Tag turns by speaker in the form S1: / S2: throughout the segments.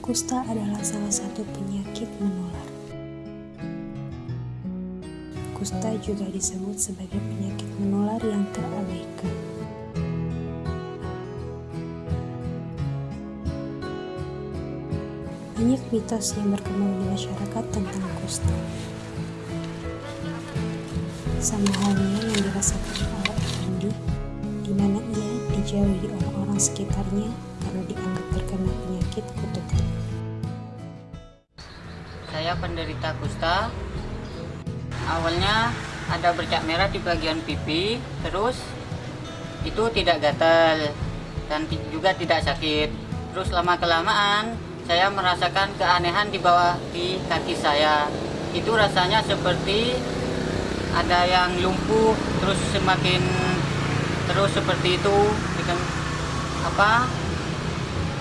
S1: Kusta adalah salah satu penyakit menular. Kusta juga disebut sebagai penyakit menular yang terabaikan. Banyak mitos yang berkembang di masyarakat tentang kusta. Sama halnya yang dirasakan oleh Andi, di mana ia dijauhi orang-orang sekitarnya karena dianggap terkena penyakit kutukan.
S2: Saya penderita kusta. Awalnya ada bercak merah di bagian pipi, terus itu tidak gatal dan juga tidak sakit. Terus lama kelamaan saya merasakan keanehan di bawah di kaki saya. Itu rasanya seperti ada yang lumpuh, terus semakin terus seperti itu dengan apa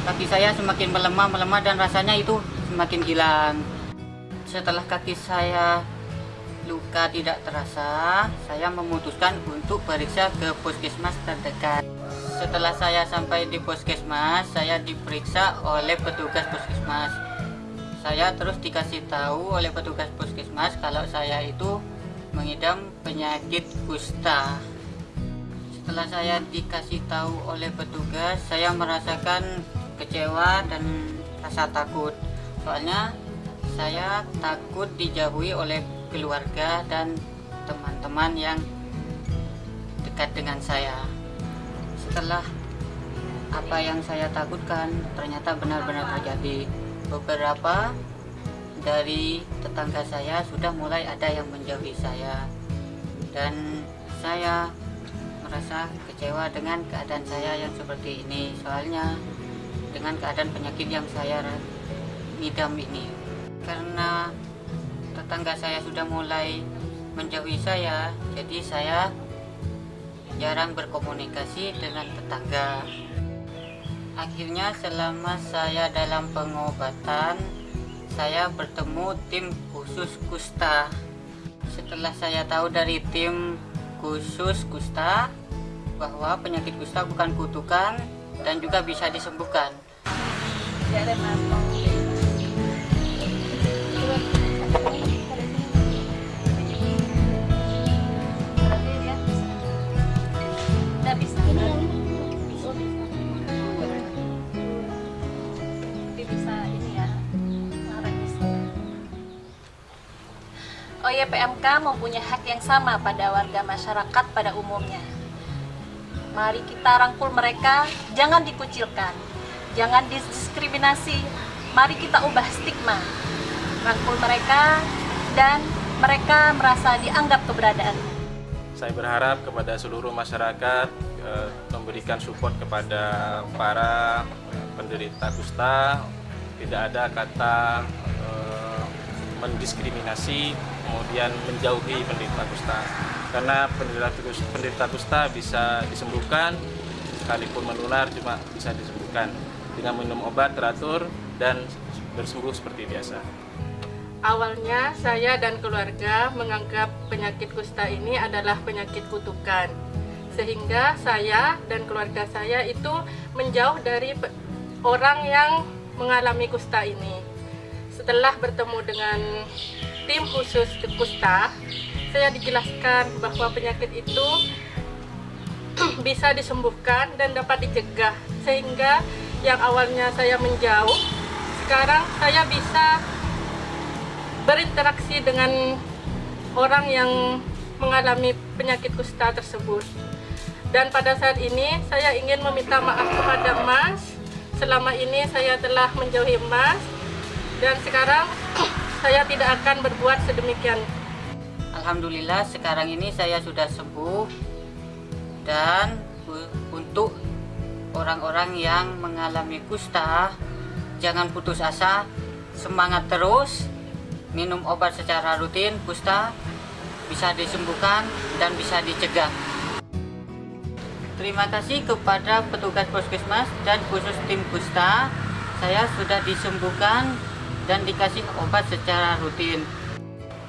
S2: kaki saya semakin melemah melemah dan rasanya itu semakin hilang. Setelah kaki saya luka tidak terasa saya memutuskan untuk periksa ke puskesmas terdekat. Setelah saya sampai di puskesmas saya diperiksa oleh petugas puskesmas. Saya terus dikasih tahu oleh petugas puskesmas kalau saya itu mengidam penyakit kusta setelah saya dikasih tahu oleh petugas saya merasakan kecewa dan rasa takut. Soalnya saya takut dijauhi oleh keluarga dan teman-teman yang dekat dengan saya. Setelah apa yang saya takutkan ternyata benar-benar terjadi. Beberapa dari tetangga saya sudah mulai ada yang menjauhi saya. Dan saya merasa kecewa dengan keadaan saya yang seperti ini. Soalnya dengan keadaan penyakit yang saya ngidam ini. Karena tetangga saya sudah mulai menjauhi saya jadi saya jarang berkomunikasi dengan tetangga. Akhirnya selama saya dalam pengobatan saya bertemu tim khusus kusta. Setelah saya tahu dari tim khusus kusta bahwa penyakit kusta bukan kutukan dan juga bisa disembuhkan. Ya,
S3: OYPMK mempunyai hak yang sama pada warga masyarakat pada umumnya. Mari kita rangkul mereka, jangan dikucilkan, jangan diskriminasi, mari kita ubah stigma. Rangkul mereka dan mereka merasa dianggap keberadaan.
S4: Saya berharap kepada seluruh masyarakat eh, memberikan support kepada para penderita kusta, tidak ada kata eh, mendiskriminasi kemudian menjauhi penderita kusta karena penderita, penderita kusta bisa disembuhkan sekalipun menular cuma bisa disembuhkan dengan minum obat teratur dan bersembuh seperti biasa.
S5: Awalnya saya dan keluarga menganggap penyakit kusta ini adalah penyakit kutukan sehingga saya dan keluarga saya itu menjauh dari orang yang mengalami kusta ini. Setelah bertemu dengan tim khusus kusta, saya dijelaskan bahwa penyakit itu bisa disembuhkan dan dapat dicegah. Sehingga yang awalnya saya menjauh, sekarang saya bisa berinteraksi dengan orang yang mengalami penyakit kusta tersebut. Dan pada saat ini saya ingin meminta maaf kepada Mas. Selama ini saya telah menjauhi Mas dan sekarang saya tidak akan berbuat sedemikian.
S2: Alhamdulillah sekarang ini saya sudah sembuh dan untuk orang-orang yang mengalami kusta jangan putus asa, semangat terus, minum obat secara rutin, kusta bisa disembuhkan dan bisa dicegah. Terima kasih kepada petugas puskesmas dan khusus tim kusta, saya sudah disembuhkan dan dikasih obat secara rutin.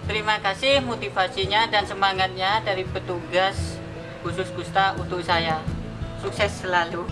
S2: Terima kasih motivasinya dan semangatnya dari petugas khusus kusta untuk saya. Sukses selalu.